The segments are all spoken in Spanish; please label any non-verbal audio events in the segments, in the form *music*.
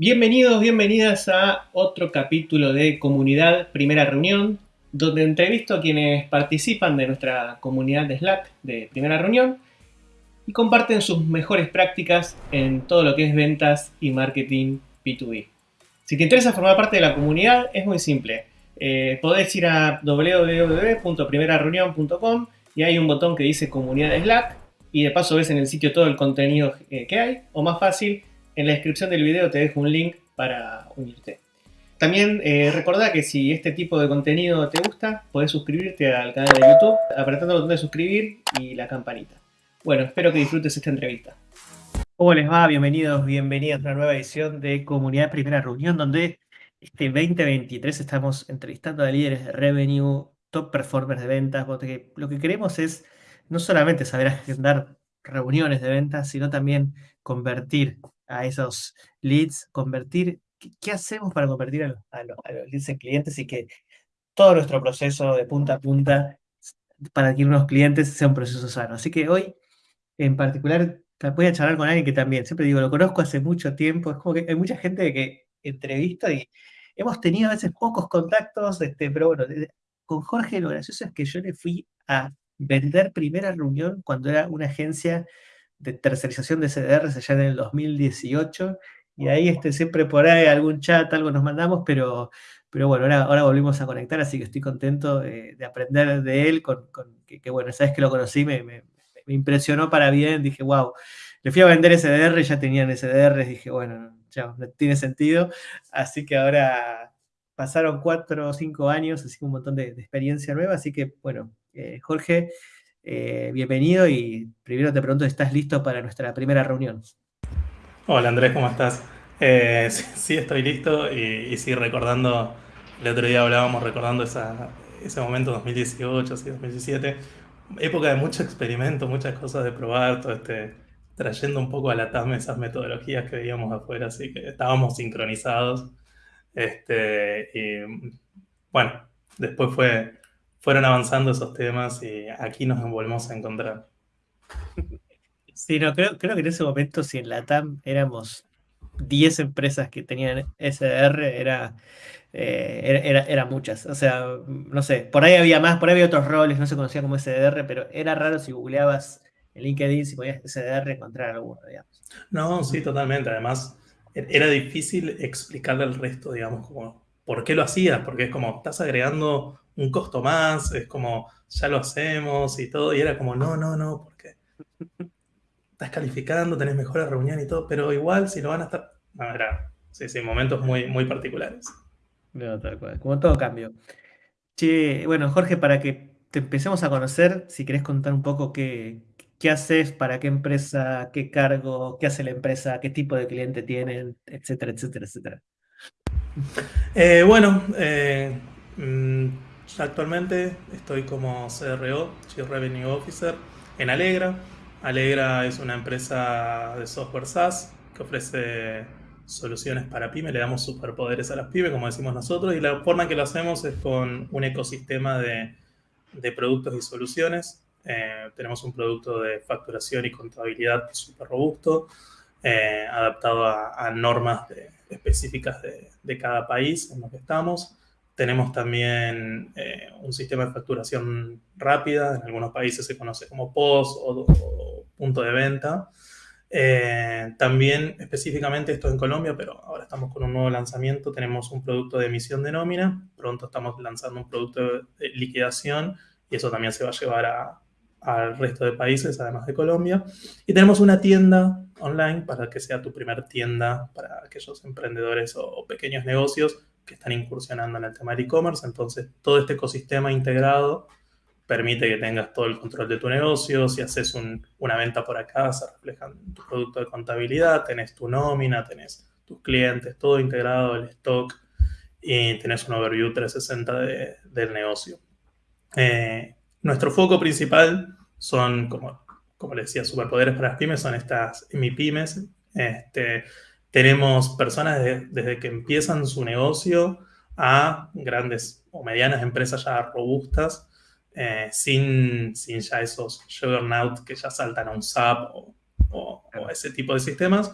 Bienvenidos, bienvenidas a otro capítulo de Comunidad Primera Reunión, donde entrevisto a quienes participan de nuestra comunidad de Slack de Primera Reunión y comparten sus mejores prácticas en todo lo que es ventas y marketing B2B. Si te interesa formar parte de la comunidad, es muy simple. Eh, podés ir a www.primerareunión.com y hay un botón que dice Comunidad de Slack y de paso ves en el sitio todo el contenido eh, que hay, o más fácil, en la descripción del video te dejo un link para unirte. También eh, recordá que si este tipo de contenido te gusta, podés suscribirte al canal de YouTube apretando el botón de suscribir y la campanita. Bueno, espero que disfrutes esta entrevista. ¿Cómo les va? Bienvenidos, bienvenidas a una nueva edición de Comunidad Primera Reunión, donde este 2023 estamos entrevistando a líderes de revenue, top performers de ventas, porque lo que queremos es no solamente saber agendar reuniones de ventas, sino también convertir a esos leads, convertir, ¿qué, hacemos para convertir a los, leads en clientes y que todo nuestro proceso de punta a punta para adquirir unos clientes sea un proceso sano? Así que hoy, en particular, voy a charlar con alguien que también, siempre digo, lo conozco hace mucho tiempo, es como que hay mucha gente que entrevista y hemos tenido a veces pocos contactos, este, pero bueno, con Jorge lo gracioso es que yo le fui a vender primera reunión cuando era una agencia de tercerización de CDRs allá en el 2018, y ahí este, siempre por ahí algún chat, algo nos mandamos, pero, pero bueno, ahora, ahora volvimos a conectar, así que estoy contento de, aprender de él, con, que, bueno, sabes que lo conocí, me, me, impresionó para bien, dije, wow, le fui a vender SDR, ya tenían SDR, dije, bueno, ya no tiene sentido, así que ahora pasaron cuatro o cinco años, así que un montón de, experiencia nueva, así que bueno, eh, Jorge, eh, bienvenido y primero te pregunto si estás listo para nuestra primera reunión. Hola Andrés, ¿cómo estás? Eh, *laughs* sí, estoy listo y, sí recordando, el otro día hablábamos recordando ese momento 2018, 2017, época de mucho experimento, muchas cosas de probar, este, trayendo un poco a la TAM esas metodologías que veíamos afuera, así que estábamos sincronizados este, y bueno, después fue, fueron avanzando esos temas y aquí nos volvemos a encontrar. Sí, no, creo, creo que en ese momento, si en la TAM éramos 10 empresas que tenían SDR, era, eh, era, era, muchas. O sea, no sé, por ahí había más, por ahí había otros roles, no se conocía como SDR, pero era raro si googleabas en LinkedIn si podías SDR encontrar alguno, digamos. No, sí, totalmente. Además, era difícil explicarle al resto, digamos, como por qué lo hacías, porque es como, estás agregando un costo más, es como, ya lo hacemos y todo, y era como, no, no, no, porque estás calificando, tenés mejores reuniones y todo, pero igual si no van a estar, no, era, sí, sí, momentos muy, muy particulares. No, tal cual, como todo cambio. Che, bueno, Jorge, para que te empecemos a conocer, si querés contar un poco qué, qué haces, para qué empresa, qué cargo, qué hace la empresa, qué tipo de cliente tienen, etcétera, etcétera, etcétera. Eh, bueno, eh, mm, actualmente estoy como CRO, Chief Revenue Officer, en Alegra. Alegra es una empresa de software SaaS que ofrece soluciones para pymes, le damos superpoderes a las pymes, como decimos nosotros, y la forma en que lo hacemos es con un ecosistema de, productos y soluciones eh, tenemos un producto de facturación y contabilidad súper robusto, eh, adaptado a, normas específicas de, cada país en los que estamos. Tenemos también eh, un sistema de facturación rápida, en algunos países se conoce como POS o, punto de venta. también específicamente esto en Colombia, pero ahora estamos con un nuevo lanzamiento, tenemos un producto de emisión de nómina, pronto estamos lanzando un producto de liquidación y eso también se va a llevar a, al resto de países, además de Colombia. Y tenemos una tienda online para que sea tu primer tienda para aquellos emprendedores o, pequeños negocios que están incursionando en el tema del e-commerce. Entonces, todo este ecosistema integrado permite que tengas todo el control de tu negocio. Si haces una venta por acá, se refleja en tu producto de contabilidad, tenés tu nómina, tenés tus clientes, todo integrado, el stock, y tenés un overview 360 del negocio. Eh, nuestro foco principal son, como, como les decía, superpoderes para las pymes, son estas MIPYMES. Este, tenemos personas desde que empiezan su negocio a grandes o medianas empresas ya robustas, eh, sin, sin, ya esos juggernaut que ya saltan a un SAP o, ese tipo de sistemas.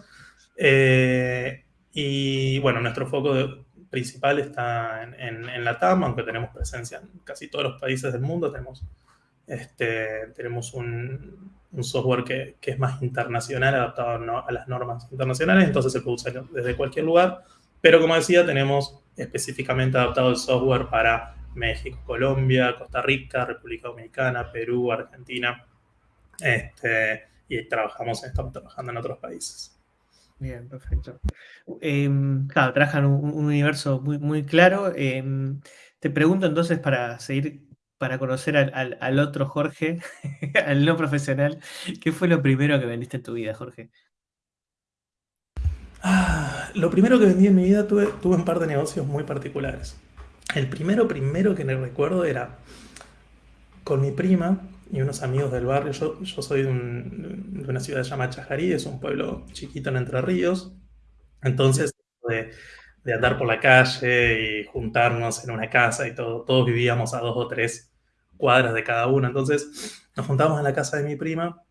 Eh, Y bueno, nuestro foco principal está en, la TAM, aunque tenemos presencia en casi todos los países del mundo. Tenemos, este, tenemos un, software que, es más internacional, adaptado a las normas internacionales, entonces se puede usar desde cualquier lugar. Pero como decía, tenemos específicamente adaptado el software para México, Colombia, Costa Rica, República Dominicana, Perú, Argentina. Este, y trabajamos, estamos trabajando en otros países. Bien, perfecto. Em, claro, trabajan un, un, universo muy, muy claro. Em, te pregunto entonces para seguir, para conocer al, otro Jorge, *laughs* al no profesional, ¿qué fue lo primero que vendiste en tu vida, Jorge? Ah, lo primero que vendí en mi vida tuve, tuve un par de negocios muy particulares. El primero, primero que me recuerdo era con mi prima, y unos amigos del barrio. Yo, yo soy de, una ciudad llamada Chajarí, es un pueblo chiquito en Entre Ríos. Entonces, de, de, andar por la calle y juntarnos en una casa y todo, todos vivíamos a dos o tres cuadras de cada uno. Entonces, nos juntamos en la casa de mi prima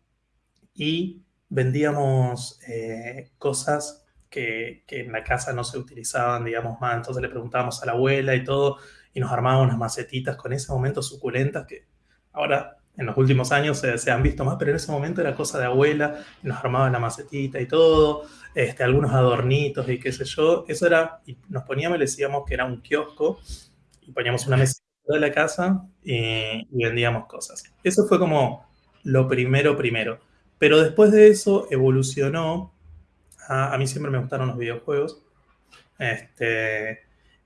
y vendíamos eh, cosas que, que, en la casa no se utilizaban, digamos, más. Entonces le preguntábamos a la abuela y todo, y nos armábamos unas macetitas con ese momento suculentas que ahora en los últimos años se, han visto más, pero en ese momento era cosa de abuela, nos armaban la macetita y todo, este, algunos adornitos y qué sé yo. Eso era, y nos poníamos y le decíamos que era un kiosco, y poníamos una mesa de la casa y, vendíamos cosas. Eso fue como lo primero, primero. Pero después de eso evolucionó, a, mí siempre me gustaron los videojuegos, este,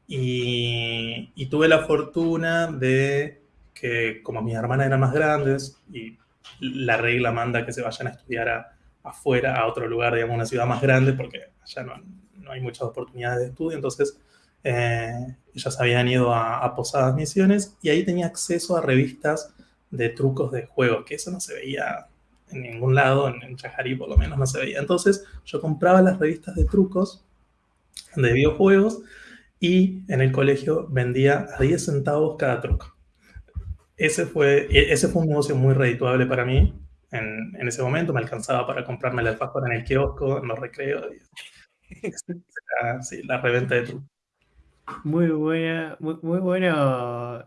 y tuve la fortuna de que como mis hermanas eran más grandes y la regla manda que se vayan a estudiar afuera, a otro lugar, digamos, una ciudad más grande, porque allá no, no hay muchas oportunidades de estudio, entonces eh, ellas habían ido a, Posadas Misiones y ahí tenía acceso a revistas de trucos de juegos, que eso no se veía en ningún lado, en, en por lo menos no se veía. Entonces yo compraba las revistas de trucos de videojuegos y en el colegio vendía a 10 centavos cada truco ese fue, e, ese fue un negocio muy redituable para mí. En, ese momento me alcanzaba para comprarme el alfajor en el kiosco, en los recreos. *laughs* sí, la reventa de. Muy buena, muy, bueno.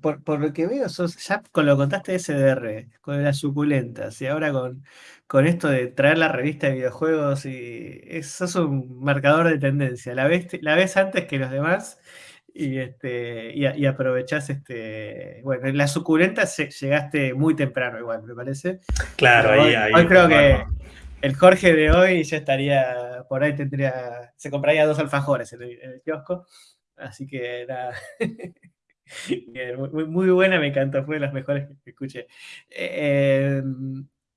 por, por, lo que veo, ya con lo contaste de SDR, con las suculentas, y ahora con, con esto de traer la revista de videojuegos, y sos un marcador de tendencia. La la ves antes que los demás y, este, y, aprovechás, este, bueno, en la suculenta llegaste muy temprano igual, me parece. Claro, ahí, ahí, hoy creo que el Jorge de hoy ya estaría, por ahí tendría, se compraría dos alfajores en el, kiosco, así que era *laughs* muy, buena, me encantó, fue de las mejores que escuché. Eh,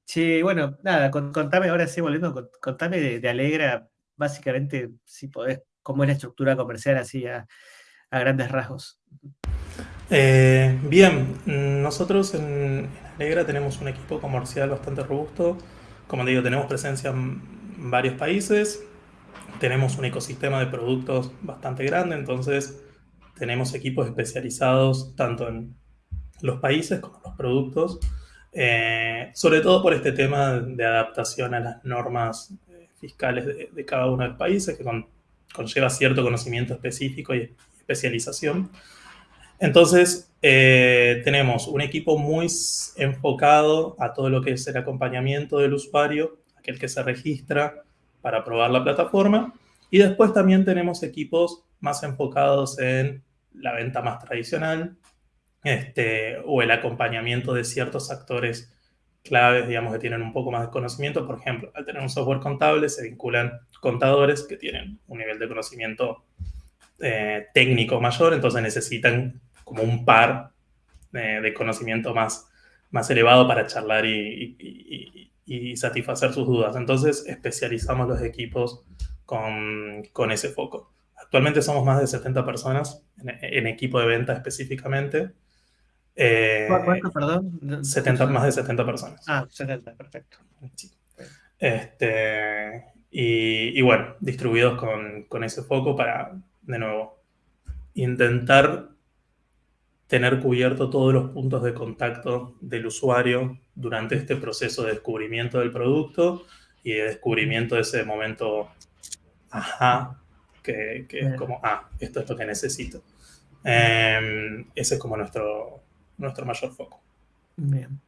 sí, bueno, nada, contame ahora sí, volviendo, contame de, de Alegra, básicamente, si podés, cómo es la estructura comercial así a a grandes rasgos. Eh, bien, nosotros en Alegra tenemos un equipo comercial bastante robusto. Como digo, tenemos presencia en varios países, tenemos un ecosistema de productos bastante grande, entonces tenemos equipos especializados tanto en los países como en los productos, eh, sobre todo por este tema de adaptación a las normas eh, fiscales de, cada uno de los países, que conlleva cierto conocimiento específico y especialización. Entonces, eh, tenemos un equipo muy enfocado a todo lo que es el acompañamiento del usuario, aquel que se registra para probar la plataforma. Y después también tenemos equipos más enfocados en la venta más tradicional este, o el acompañamiento de ciertos actores claves, digamos, que tienen un poco más de conocimiento. Por ejemplo, al tener un software contable se vinculan contadores que tienen un nivel de conocimiento eh, técnico mayor, entonces necesitan como un par de conocimiento más, más elevado para charlar y, satisfacer sus dudas. Entonces especializamos los equipos con, con, ese foco. Actualmente somos más de 70 personas en, equipo de venta específicamente. Eh, ¿Cuánto, perdón? 70, más de 70 personas. Ah, 70, perfecto. Este, y, y, bueno, distribuidos con, con, ese foco para, de nuevo, intentar tener cubierto todos los puntos de contacto del usuario durante este proceso de descubrimiento del producto y de descubrimiento de ese momento ajá, que, es como, ah, esto es lo que necesito. Em, ese es como nuestro, nuestro mayor foco. Bien.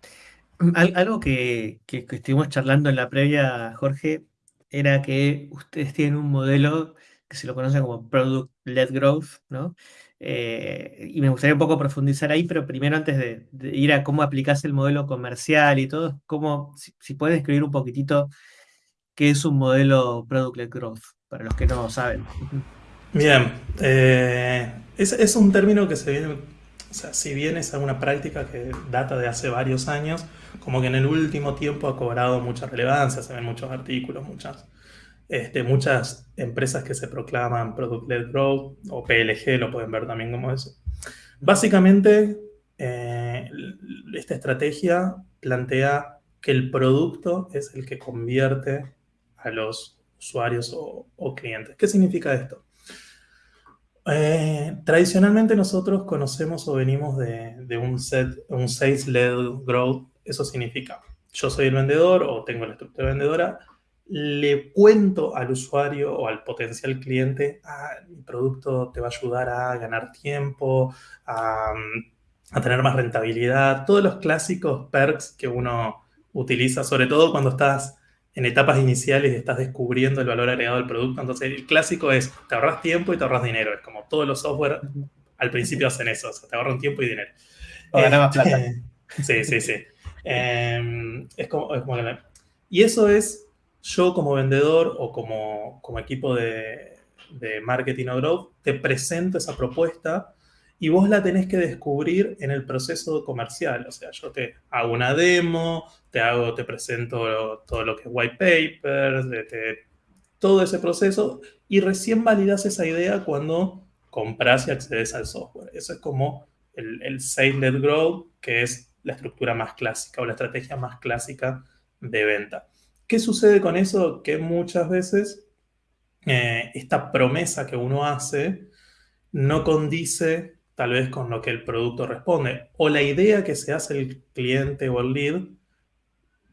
algo que, que, estuvimos charlando en la previa, Jorge, era que ustedes tienen un modelo que se lo conoce como Product-Led Growth, ¿no? Eh, y me gustaría un poco profundizar ahí, pero primero antes de, ir a cómo aplicás el modelo comercial y todo, cómo, si, puedes escribir un poquitito qué es un modelo Product-Led Growth, para los que no saben. Bien, eh, es, es, un término que se viene, o sea, si bien es una práctica que data de hace varios años, como que en el último tiempo ha cobrado mucha relevancia, se ven muchos artículos, muchas este, muchas empresas que se proclaman Product-Led Growth o PLG, lo pueden ver también como eso. Básicamente, eh, esta estrategia plantea que el producto es el que convierte a los usuarios o, clientes. ¿Qué significa esto? Eh, tradicionalmente nosotros conocemos o venimos de, de un, set, un sales-led growth. Eso significa, yo soy el vendedor o tengo la estructura vendedora, le cuento al usuario o al potencial cliente, ah, mi producto te va a ayudar a ganar tiempo, a, tener más rentabilidad, todos los clásicos perks que uno utiliza, sobre todo cuando estás en etapas iniciales y estás descubriendo el valor agregado del producto. Entonces, el clásico es, te ahorras tiempo y te ahorras dinero. Es como todos los software al principio hacen eso, te ahorran tiempo y dinero. O más plata. *laughs* Sí, sí, sí. Em, es como, es como y eso es yo como vendedor o como, equipo de, de, marketing o growth te presento esa propuesta y vos la tenés que descubrir en el proceso comercial. O sea, yo te hago una demo, te hago, te presento todo lo que es white papers, todo ese proceso y recién validas esa idea cuando compras y accedes al software. Eso es como el, el Sales-led Growth, que es la estructura más clásica o la estrategia más clásica de venta. ¿Qué sucede con eso? Que muchas veces eh, esta promesa que uno hace no condice tal vez con lo que el producto responde. O la idea que se hace el cliente o el lead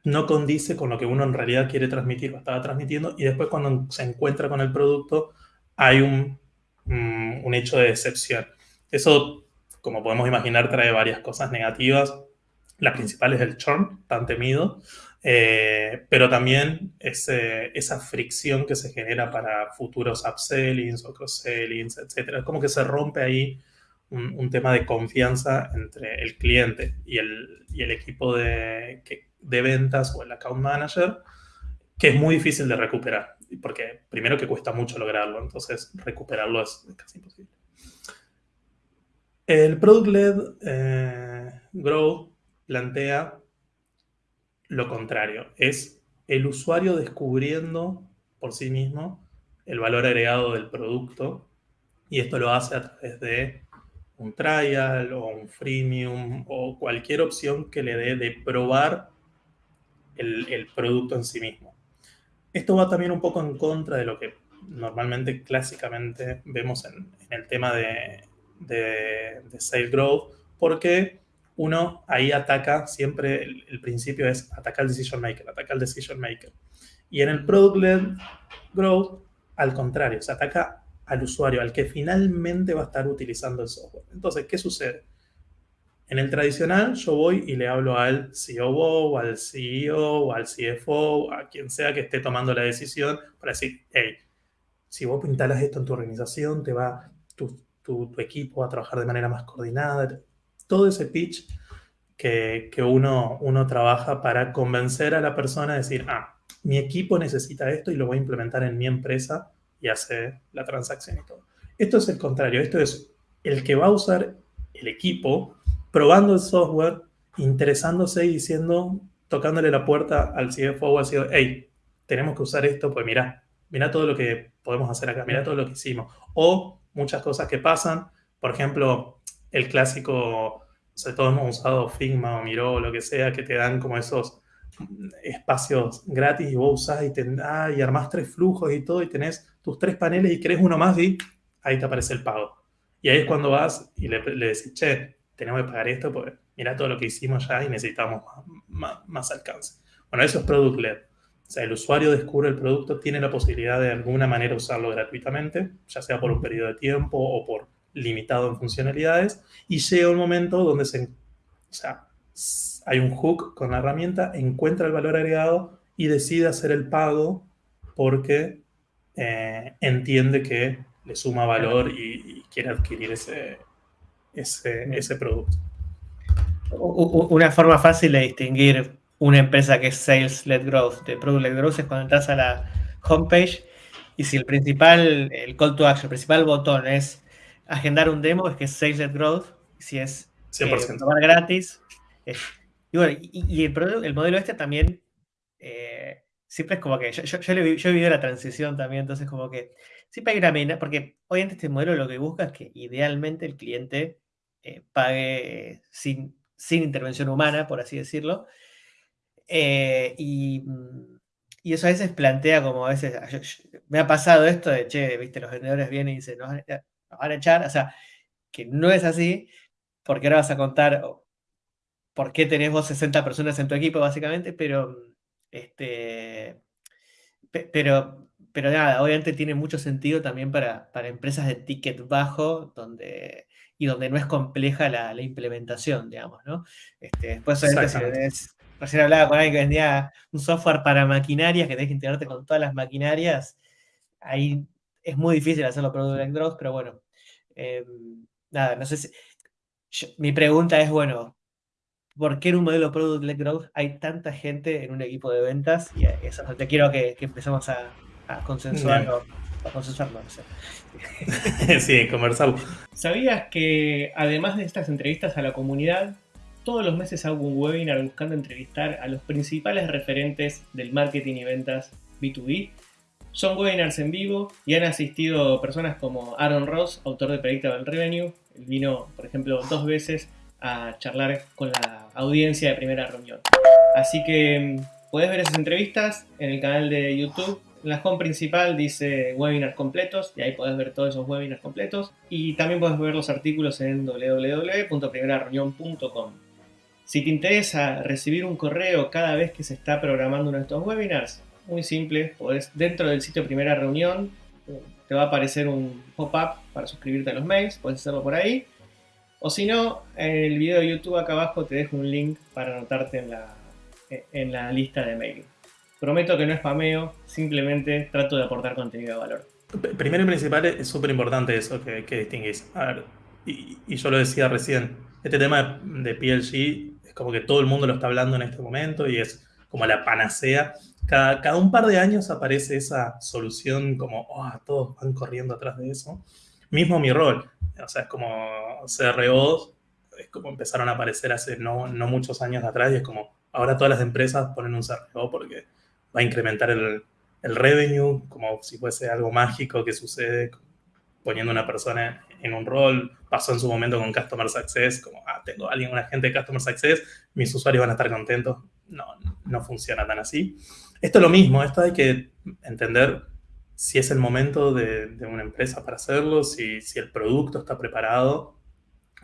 no condice con lo que uno en realidad quiere transmitir o estaba transmitiendo. Y después cuando se encuentra con el producto hay un, mm, un hecho de decepción. Eso, como podemos imaginar, trae varias cosas negativas. La principal es el churn, tan temido. Eh, pero también esa fricción que se genera para futuros upsellings o cross-sellings, etc. Como que se rompe ahí un, tema de confianza entre el cliente y el, y el equipo de, de ventas o el account manager, que es muy difícil de recuperar, porque primero que cuesta mucho lograrlo, entonces recuperarlo es, casi imposible. El Product-Led eh, Grow plantea lo contrario, es el usuario descubriendo por sí mismo el valor agregado del producto y esto lo hace a través de un trial o un freemium o cualquier opción que le dé de probar el, producto en sí mismo. Esto va también un poco en contra de lo que normalmente clásicamente vemos en, el tema de, de, de sales growth, porque uno ahí ataca, siempre el, principio es atacar al decision maker, atacar al decision maker. Y en el product-led growth, al contrario, se ataca al usuario, al que finalmente va a estar utilizando el software. Entonces, ¿qué sucede? En el tradicional, yo voy y le hablo al COO, al CEO, al CFO, a quien sea que esté tomando la decisión, para decir, hey, si vos instalas esto en tu organización, te va, tu, tu, tu equipo va a trabajar de manera más coordinada, todo ese pitch que, uno, uno trabaja para convencer a la persona a decir, ah, mi equipo necesita esto y lo voy a implementar en mi empresa y hace la transacción y todo. Esto es el contrario, esto es el que va a usar el equipo probando el software, interesándose y diciendo, tocándole la puerta al CFO o al CEO, hey, tenemos que usar esto, pues mira, mira todo lo que podemos hacer acá, mira todo lo que hicimos. O muchas cosas que pasan, por ejemplo, el clásico, o sea, todos hemos usado Figma o Miro o lo que sea, que te dan como esos espacios gratis y vos usás y, ah, y armás tres flujos y todo y tenés tus tres paneles y querés uno más y ahí te aparece el pago. Y ahí es cuando vas y le, decís, che, tenemos que pagar esto porque mira todo lo que hicimos ya y necesitamos más, más, alcance. Bueno, eso es Product Led. O sea, el usuario descubre el producto, tiene la posibilidad de alguna manera usarlo gratuitamente, ya sea por un periodo de tiempo o por limitado en funcionalidades, y llega un momento donde se, o sea, hay un hook con la herramienta, encuentra el valor agregado y decide hacer el pago porque eh, entiende que le suma valor y, quiere adquirir ese, ese, producto. Una forma fácil de distinguir una empresa que es Sales-Led Growth de Product-Led Growth es cuando entras a la homepage y si el principal, el call to action, el principal botón es agendar un demo, es que es Sales-Led Growth. Si es 100%. Eh, gratis. y bueno, y, el, el, modelo este también eh, siempre es como que yo, yo, he vivido la transición también, entonces como que siempre hay una mina, porque obviamente este modelo lo que busca es que idealmente el cliente eh, pague sin, sin intervención humana, por así decirlo, eh, mm, y, eso a veces plantea como a veces, me ha pasado esto de, che, viste, los vendedores vienen y dicen, nos van, a echar, o sea, que no es así, porque ahora vas a contar por qué tenés vos 60 personas en tu equipo, básicamente, pero, este, pero, pero nada, obviamente tiene mucho sentido también para, para empresas de ticket bajo, donde y donde no es compleja la, implementación, digamos, ¿no? Este, después, obviamente, si Recién hablaba con alguien que vendía un software para maquinarias, que tenés que integrarte con todas las maquinarias. Ahí es muy difícil hacerlo Like Growth, pero bueno. Em, nada, no sé si. mi pregunta es, bueno, ¿por qué en un modelo Product Like Growth hay tanta gente en un equipo de ventas? Y eso te quiero que, que empecemos a, a consensuarlo. A consensuarlo, *laughs* sí, conversarlo. ¿Sabías que además de estas entrevistas a la comunidad, todos los meses hago un webinar buscando entrevistar a los principales referentes del marketing y ventas B2B. Son webinars en vivo y han asistido personas como Aaron Ross, autor de Predictable Revenue. Él vino, por ejemplo, dos veces a charlar con la audiencia de primera reunión. Así que mm, puedes ver esas entrevistas en el canal de YouTube. En la home principal dice webinars completos y ahí puedes ver todos esos webinars completos. Y también puedes ver los artículos en www.primerareunión.com. Si te interesa recibir un correo cada vez que se está programando uno de estos webinars, muy simple, podés, dentro del sitio Primera Reunión te va a aparecer un pop-up para suscribirte a los mails, puedes hacerlo por ahí. O si no, en el video de YouTube acá abajo te dejo un link para anotarte en la, en la lista de mail. Prometo que no es spameo, simplemente trato de aportar contenido de valor. Primero y principal es súper importante eso que, que distinguís. A ver, y, y, yo lo decía recién, este tema de PLG como que todo el mundo lo está hablando en este momento y es como la panacea. Cada, cada un par de años aparece esa solución como, oh, todos van corriendo atrás de eso. Mismo mi rol, o sea, es como CRO, es como empezaron a aparecer hace no, no muchos años atrás y es como, ahora todas las empresas ponen un CRO porque va a incrementar el, el revenue, como si fuese algo mágico que sucede poniendo una persona en un rol, pasó en su momento con Customer Success, como, ah, tengo a alguien, un agente de Customer Success, mis usuarios van a estar contentos. No, no funciona tan así. Esto es lo mismo, esto hay que entender si es el momento de, una empresa para hacerlo, si, el producto está preparado.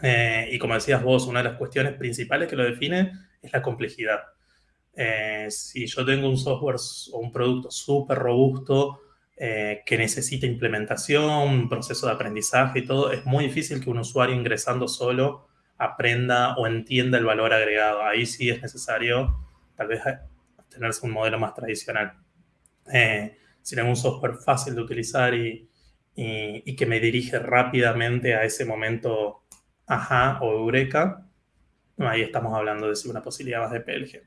Eh, y como decías vos, una de las cuestiones principales que lo define es la complejidad. Eh, si yo tengo un software o un producto súper robusto, eh, que necesita implementación, proceso de aprendizaje y todo, es muy difícil que un usuario ingresando solo aprenda o entienda el valor agregado. Ahí sí es necesario tal vez tenerse un modelo más tradicional. Eh, si tengo un software fácil de utilizar y, y, que me dirige rápidamente a ese momento ajá o eureka, ahí estamos hablando de una posibilidad más de PLG.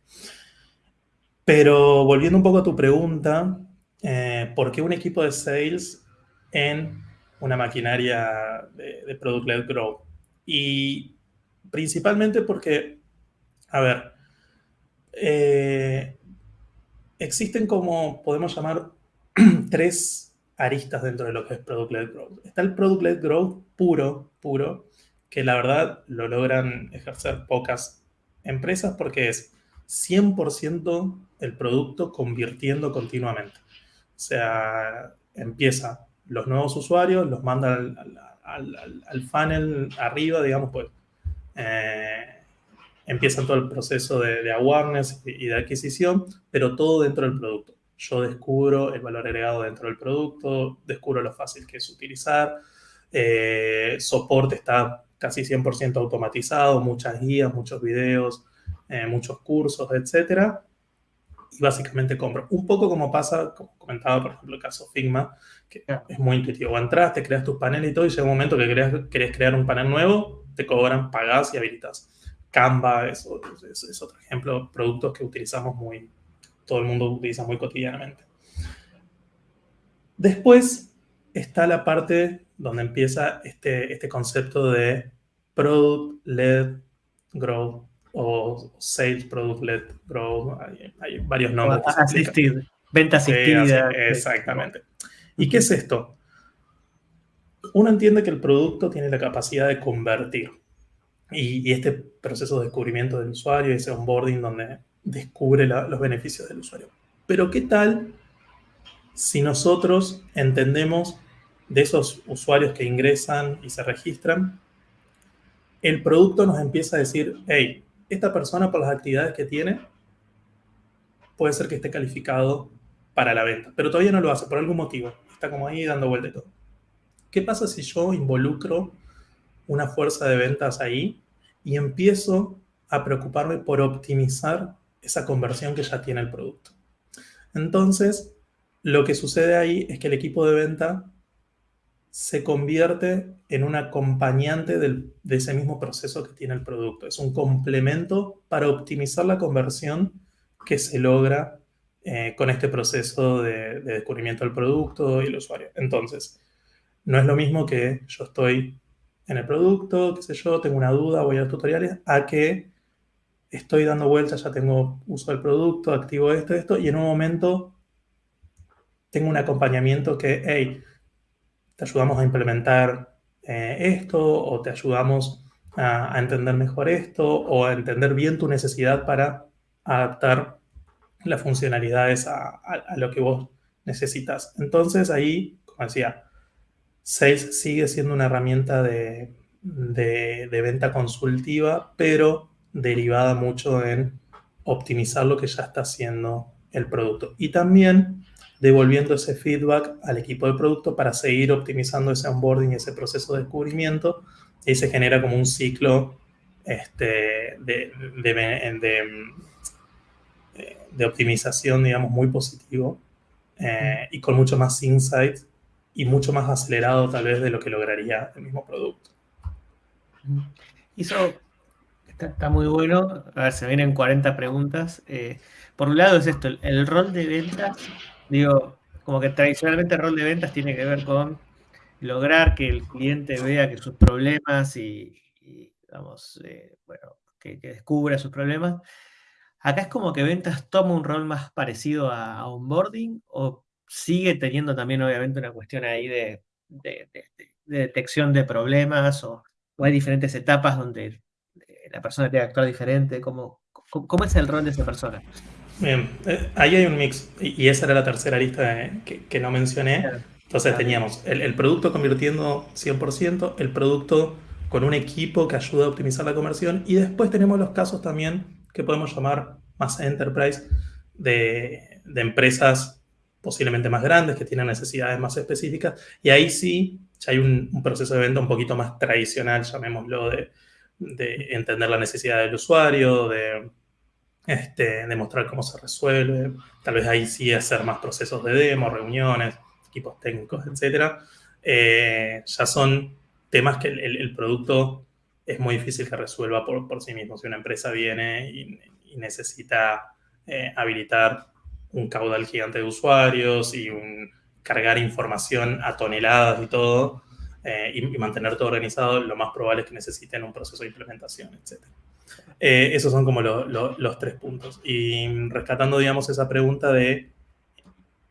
Pero volviendo un poco a tu pregunta, eh, ¿por qué un equipo de sales en una maquinaria de, product-led growth? Y principalmente porque, a ver, eh, existen como podemos llamar *clears throat* tres aristas dentro de lo que es product-led growth. Está el product-led growth puro, puro, que la verdad lo logran ejercer pocas empresas porque es 100% el producto convirtiendo continuamente. O sea, empieza los nuevos usuarios, los manda al, funnel arriba, digamos, pues eh, empieza todo el proceso de, awareness y de adquisición, pero todo dentro del producto. yo descubro el valor agregado dentro del producto, descubro lo fácil que es utilizar, eh, soporte está casi 100% automatizado, muchas guías, muchos videos, eh, muchos cursos, etc. Y básicamente compro. Un poco como pasa, como comentaba, por ejemplo, el caso Figma, que es muy intuitivo. Entras, te creas tus paneles y todo, y llega un momento que querés, crear un panel nuevo, te cobran, pagás y habilitas. Canva es, es, otro ejemplo, productos que utilizamos muy, todo el mundo utiliza muy cotidianamente. Después está la parte donde empieza este, este concepto de Product-Led Growth o Sales Product-Led Growth. Hay, varios nombres. Asistir, venta asistida. exactamente. ¿Y qué es esto? Uno entiende que el producto tiene la capacidad de convertir. Y, este proceso de descubrimiento del usuario, ese onboarding donde descubre los beneficios del usuario. Pero ¿qué tal si nosotros entendemos de esos usuarios que ingresan y se registran, el producto nos empieza a decir, hey, esta persona por las actividades que tiene puede ser que esté calificado para la venta, pero todavía no lo hace por algún motivo, está como ahí dando vuelta y todo. ¿Qué pasa si yo involucro una fuerza de ventas ahí y empiezo a preocuparme por optimizar esa conversión que ya tiene el producto? Entonces, lo que sucede ahí es que el equipo de venta se convierte en un acompañante de ese mismo proceso que tiene el producto. Es un complemento para optimizar la conversión que se logra eh, con este proceso de, descubrimiento del producto y el usuario. Entonces, no es lo mismo que yo estoy en el producto, qué sé yo, tengo una duda, voy a los tutoriales, a que estoy dando vueltas, ya tengo uso del producto, activo esto, esto, y en un momento tengo un acompañamiento que, hey, te ayudamos a implementar eh, esto o te ayudamos a, entender mejor esto o a entender bien tu necesidad para adaptar las funcionalidades a, lo que vos necesitas. Entonces ahí, como decía, Sales sigue siendo una herramienta de, de, venta consultiva, pero derivada mucho en optimizar lo que ya está haciendo el producto. Y también devolviendo ese feedback al equipo de producto para seguir optimizando ese onboarding, ese proceso de descubrimiento, y se genera como un ciclo este, de, de, optimización, digamos, muy positivo eh, y con mucho más insight y mucho más acelerado tal vez de lo que lograría el mismo producto. Eso está, muy bueno. A ver, se vienen 40 preguntas. Eh, por un lado es esto, el rol de ventas Digo, como que tradicionalmente el rol de ventas tiene que ver con lograr que el cliente vea que sus problemas y, digamos, eh, bueno, que, descubra sus problemas. Acá es como que ventas toma un rol más parecido a, onboarding o sigue teniendo también obviamente una cuestión ahí de, detección de problemas o, hay diferentes etapas donde eh, la persona tiene que actuar diferente. ¿Cómo, cómo es el rol de esa persona? Bien, eh, ahí hay un mix, y esa era la tercera lista que, no mencioné. Entonces teníamos el, producto convirtiendo 100%, el producto con un equipo que ayuda a optimizar la conversión, y después tenemos los casos también que podemos llamar más enterprise de, empresas posiblemente más grandes, que tienen necesidades más específicas, y ahí sí ya hay un, proceso de venta un poquito más tradicional, llamémoslo, de, de entender la necesidad del usuario, de este, demostrar cómo se resuelve, tal vez ahí sí hacer más procesos de demo, reuniones, equipos técnicos, etc. Eh, ya son temas que el, producto es muy difícil que resuelva por, por sí mismo. Si una empresa viene y, necesita eh, habilitar un caudal gigante de usuarios y un, cargar información a toneladas y todo, eh, y, mantener todo organizado, lo más probable es que necesiten un proceso de implementación, etc. Eh, esos son como los tres puntos. Y rescatando, digamos, esa pregunta de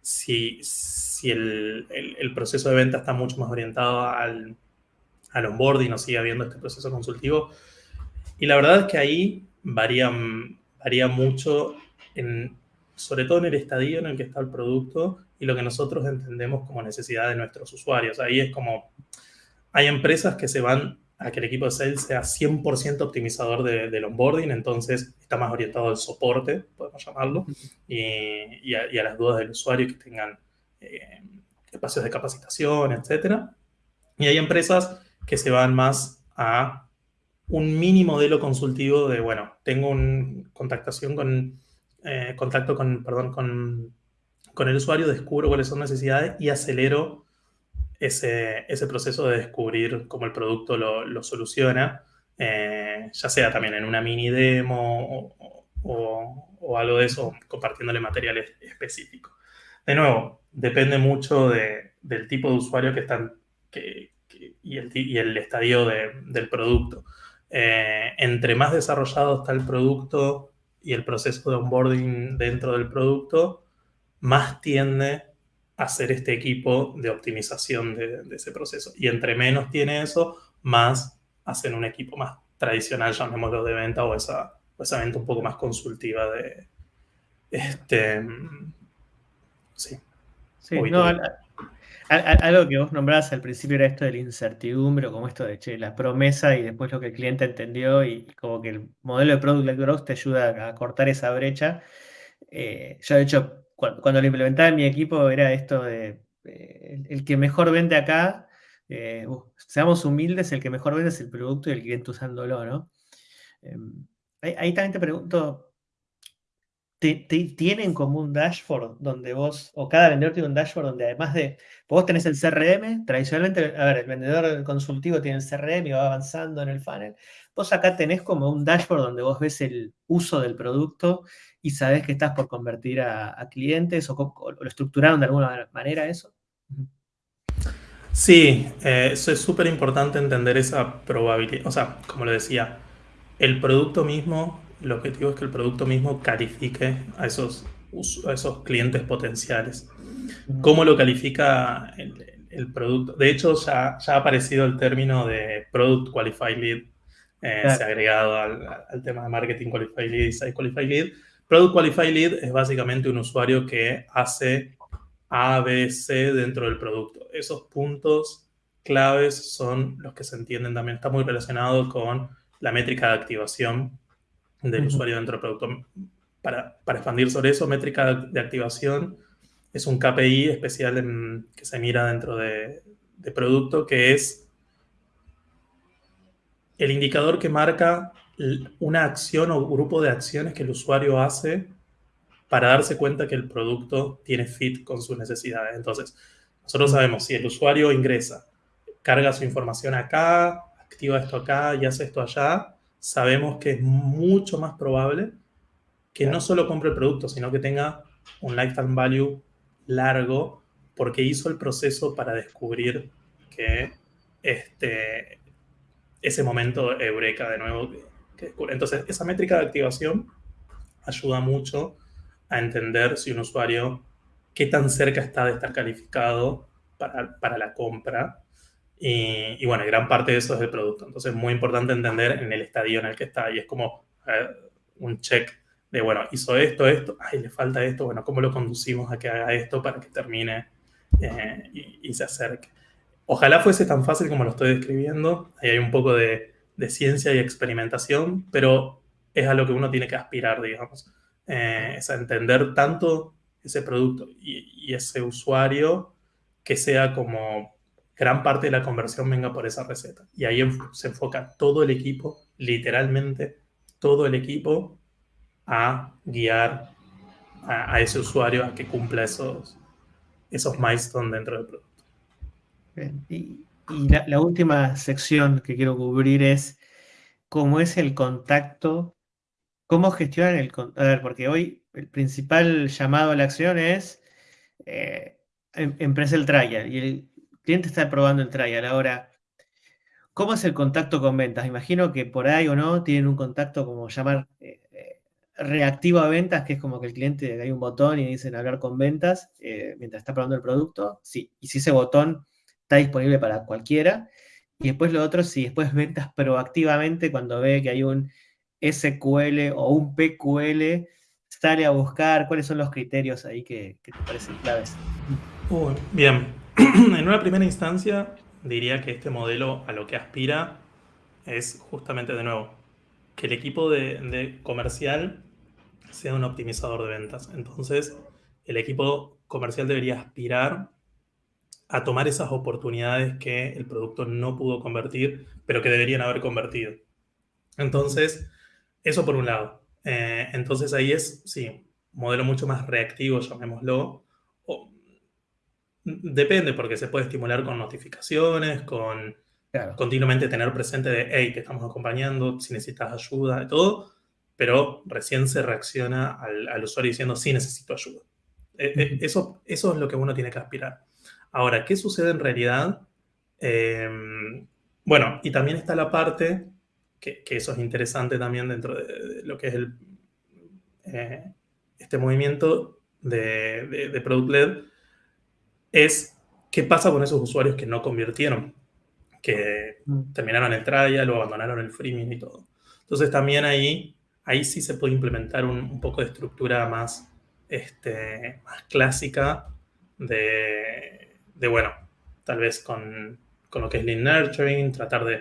si, si el, el, proceso de venta está mucho más orientado al, al onboarding o sigue habiendo este proceso consultivo. Y la verdad es que ahí varía, varía mucho, en, sobre todo en el estadio en el que está el producto y lo que nosotros entendemos como necesidad de nuestros usuarios. Ahí es como, hay empresas que se van a que el equipo de sales sea 100% optimizador del onboarding, entonces está más orientado al soporte, podemos llamarlo, y, a, las dudas del usuario que tengan eh, espacios de capacitación, etc. Y hay empresas que se van más a un mini modelo consultivo de, bueno, tengo un contactación con, eh, contacto con, perdón, con, con el usuario, descubro cuáles son necesidades y acelero ese, ese proceso de descubrir cómo el producto lo, lo soluciona, eh, ya sea también en una mini demo o, o, algo de eso, compartiéndole materiales específicos. De nuevo, depende mucho de, del tipo de usuario que están que, y, el, y, el, estadio de, del producto. Eh, entre más desarrollado está el producto y el proceso de onboarding dentro del producto, más tiende hacer este equipo de optimización de, ese proceso. Y entre menos tiene eso, más hacen un equipo más tradicional, llamémoslo de venta, o esa, esa venta un poco más consultiva de... Este, sí. Sí, no, algo que vos nombrabas al principio era esto de la incertidumbre, o como esto de che, la promesa y después lo que el cliente entendió, y, como que el modelo de Product Growth te ayuda a cortar esa brecha. Eh, yo, de hecho, cuando, lo implementaba en mi equipo era esto de el, que mejor vende acá, eh, seamos humildes, el que mejor vende es el producto y el cliente usándolo, ¿no? Em, ahí, también te pregunto, ¿tienen como un dashboard donde vos, o cada vendedor tiene un dashboard donde además de, vos tenés el CRM, tradicionalmente, a ver, el vendedor consultivo tiene el CRM y va avanzando en el funnel, vos acá tenés como un dashboard donde vos ves el uso del producto y sabes que estás por convertir a, clientes o, lo estructuraron de alguna manera eso? Sí, eh, eso es súper importante entender esa probabilidad. O sea, como lo decía, el producto mismo, el objetivo es que el producto mismo califique a esos, a esos clientes potenciales. ¿Cómo lo califica el, producto? De hecho, ya, ya, ha aparecido el término de Product Qualified Lead. Eh, se ha agregado al, al, tema de Marketing Qualified Lead y Site Qualified Lead Product Qualified Lead es básicamente un usuario que hace A, B, C dentro del producto. Esos puntos claves son los que se entienden también. Está muy relacionado con la métrica de activación del usuario dentro del producto. Para, para, expandir sobre eso, métrica de activación es un KPI especial que se mira dentro de, de producto, que es el indicador que marca una acción o grupo de acciones que el usuario hace para darse cuenta que el producto tiene fit con sus necesidades. Entonces, nosotros sabemos si el usuario ingresa, carga su información acá, activa esto acá y hace esto allá, sabemos que es mucho más probable que no solo compre el producto, sino que tenga un lifetime value largo porque hizo el proceso para descubrir que este, ese momento eureka de nuevo entonces, esa métrica de activación ayuda mucho a entender si un usuario, qué tan cerca está de estar calificado para, para la compra. Y, y, bueno, gran parte de eso es el producto. Entonces, es muy importante entender en el estadio en el que está. Y es como un check de, bueno, hizo esto, esto, ay, le falta esto, bueno, ¿cómo lo conducimos a que haga esto para que termine eh, y, y se acerque? Ojalá fuese tan fácil como lo estoy describiendo. Ahí hay un poco de, de ciencia y experimentación, pero es a lo que uno tiene que aspirar, digamos. Eh, es a entender tanto ese producto y, ese usuario que sea como gran parte de la conversión venga por esa receta. Y ahí se enfoca todo el equipo, literalmente todo el equipo, a guiar a, ese usuario a que cumpla esos, esos milestones dentro del producto. Y la, última sección que quiero cubrir es cómo es el contacto, cómo gestionan el contacto. A ver, porque hoy el principal llamado a la acción es eh, em, empresa el trial y el cliente está probando el trial. Ahora, ¿cómo es el contacto con ventas? Imagino que por ahí o no tienen un contacto como llamar eh, eh, reactivo a ventas, que es como que el cliente hay un botón y dicen hablar con ventas mientras está probando el producto. Sí, y si ese botón está disponible para cualquiera. Y después lo otro, si después ventas proactivamente cuando ve que hay un SQL o un PQL, sale a buscar cuáles son los criterios ahí que, te parecen claves. bien, *clears throat* en una primera instancia diría que este modelo a lo que aspira es justamente de nuevo que el equipo de, comercial sea un optimizador de ventas. Entonces, el equipo comercial debería aspirar a tomar esas oportunidades que el producto no pudo convertir, pero que deberían haber convertido. Entonces, eso por un lado. Eh, entonces ahí es, sí, modelo mucho más reactivo, llamémoslo. Depende, porque se puede estimular con notificaciones, con continuamente tener presente de, hey, te estamos acompañando, si necesitas ayuda, de todo, pero recién se reacciona al, usuario diciendo, sí, necesito ayuda. Eh, eh, eso, eso es lo que uno tiene que aspirar. Ahora, ¿qué sucede en realidad? Em, bueno, y también está la parte, que, eso es interesante también dentro de, lo que es el, eh, este movimiento de, de Product Led, es qué pasa con esos usuarios que no convirtieron que mm. terminaron el trial o abandonaron el freemium y todo. Entonces también ahí, ahí sí se puede implementar un, poco de estructura más, este, más clásica de, de, bueno, tal vez con, con, lo que es lead nurturing, tratar de,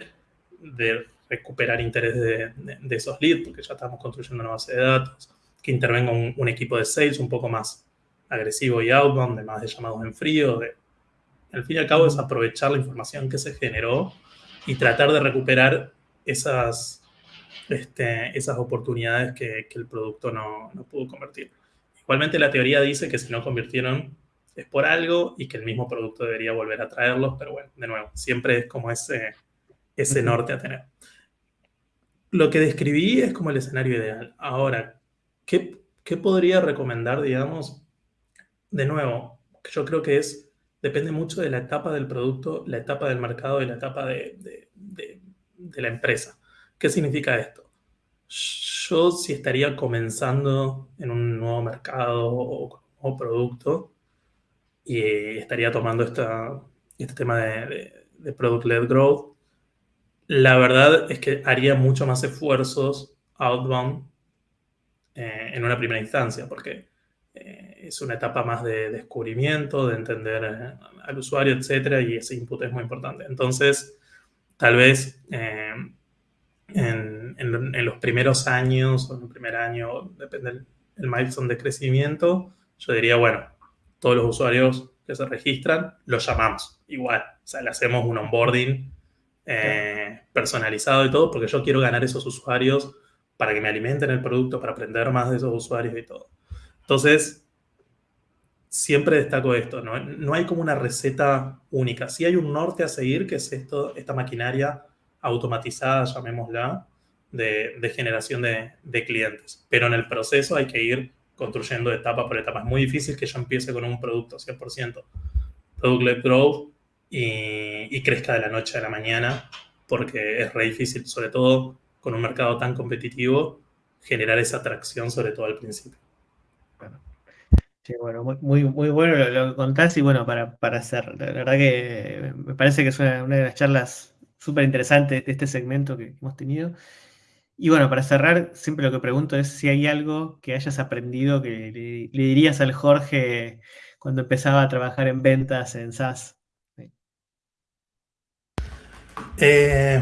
de recuperar interés de, de, esos leads, porque ya estamos construyendo una base de datos, que intervenga un, un, equipo de sales un poco más agresivo y outbound, de más de llamados en frío, de al fin y al cabo es aprovechar la información que se generó y tratar de recuperar esas, este, esas oportunidades que, el producto no, pudo convertir. Igualmente la teoría dice que si no convirtieron es por algo y que el mismo producto debería volver a traerlos, pero bueno, de nuevo, siempre es como ese, ese norte a tener. Lo que describí es como el escenario ideal. Ahora, ¿qué, qué podría recomendar, digamos? De nuevo, yo creo que es depende mucho de la etapa del producto, la etapa del mercado y la etapa de, la empresa. ¿Qué significa esto? Yo si estaría comenzando en un nuevo mercado o, producto y estaría tomando este tema de, product-led growth, la verdad es que haría mucho más esfuerzos outbound eh, en una primera instancia, porque eh, es una etapa más de descubrimiento, de entender eh, al usuario, etcétera, y ese input es muy importante. Entonces, tal vez eh, en, los primeros años o en el primer año, depende del el milestone de crecimiento, yo diría, bueno, todos los usuarios que se registran, los llamamos igual. O sea, le hacemos un onboarding personalizado y todo, porque yo quiero ganar esos usuarios para que me alimenten el producto, para aprender más de esos usuarios y todo. Entonces, siempre destaco esto, ¿no? no hay como una receta única. Sí hay un norte a seguir, que es esto, esta maquinaria automatizada, llamémosla, de, generación de, clientes. Pero en el proceso hay que ir construyendo etapa por etapa. Es muy difícil que yo empiece con un producto 100%, product-led growth, y, y, crezca de la noche a la mañana, porque es re difícil, sobre todo con un mercado tan competitivo, generar esa atracción, sobre todo al principio. Sí, bueno, muy, muy, bueno lo, que contás y bueno, para, para hacer, la verdad que me parece que es una, de las charlas súper interesantes de este segmento que hemos tenido. Y bueno, para cerrar, siempre lo que pregunto es si hay algo que hayas aprendido que le, dirías al Jorge cuando empezaba a trabajar en ventas en SaaS. Eh,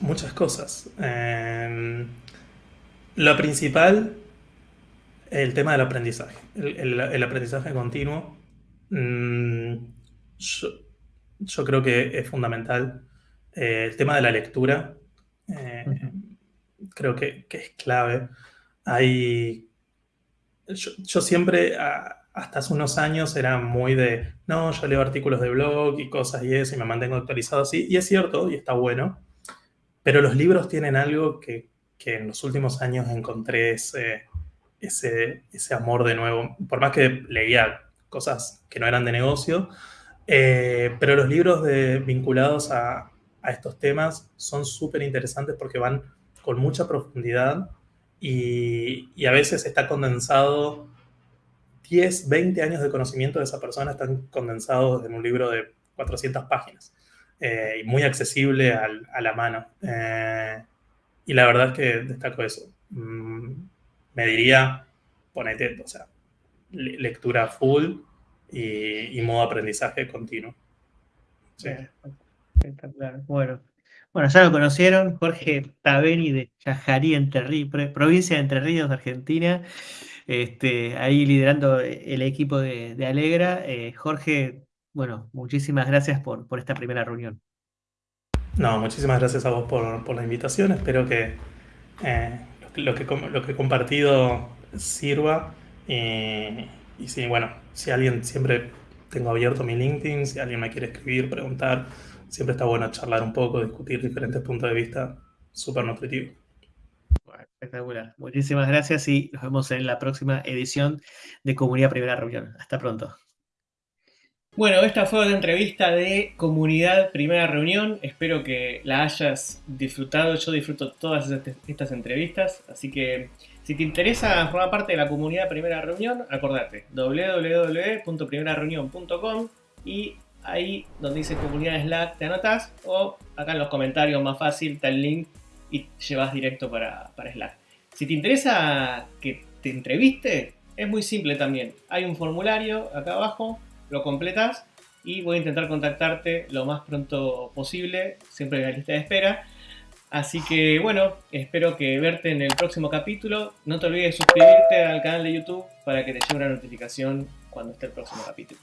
muchas cosas. Em, lo principal el tema del aprendizaje, el, aprendizaje continuo. Mm, yo, creo que es fundamental. Eh, el tema de la lectura, eh, creo que, es clave. Hay, yo, siempre, hasta hace unos años, era muy de, no, yo leo artículos de blog y cosas y eso, y me mantengo actualizado así. Y es cierto, y está bueno. Pero los libros tienen algo que, que en los últimos años encontré ese ese, ese amor de nuevo, por más que leía cosas que no eran de negocio, eh, pero los libros de, vinculados a, a, estos temas son súper interesantes porque van con mucha profundidad y, y, a veces está condensado 10, 20 años de conocimiento de esa persona están condensados en un libro de 400 páginas eh, y muy accesible al, a la mano. Eh, y la verdad es que destaco eso. Mm, me diría, ponete, o sea, lectura full y, modo aprendizaje continuo. Sí. Está claro. Bueno, Bueno, ya lo conocieron, Jorge Tabeni de Yajarí, Entre provincia de Entre Ríos, Argentina. Este, ahí liderando el equipo de, Alegra. Eh, Jorge, bueno, muchísimas gracias por, esta primera reunión. No, muchísimas gracias a vos por, la invitación. Espero que, eh, lo, que, lo que he compartido sirva. y sí, bueno, si alguien siempre tengo abierto mi LinkedIn, si alguien me quiere escribir, preguntar, siempre está bueno charlar un poco, discutir diferentes puntos de vista, súper nutritivo. espectacular. Muchísimas gracias y nos vemos en la próxima edición de Comunidad Primera Reunión. Hasta pronto. Bueno, esta fue la entrevista de Comunidad Primera Reunión. Espero que la hayas disfrutado. Yo disfruto todas estas entrevistas, así que si te interesa formar parte de la comunidad Primera Reunión, acordate www.primerareunión.com y ahí donde dice comunidad Slack te anotas o acá en los comentarios más fácil está el link y llevas directo para, para Slack. Si te interesa que te entreviste, es muy simple también. Hay un formulario acá abajo, lo completas y voy a intentar contactarte lo más pronto posible, siempre en la lista de espera. Así que bueno, espero que verte en el próximo capítulo. No te olvides de suscribirte al canal de YouTube para que te llegue una notificación cuando esté el próximo capítulo.